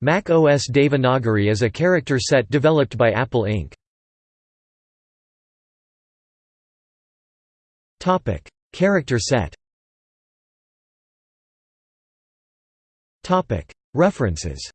Mac OS Devanagari is a character set developed by Apple Inc. Topic: character set Topic: References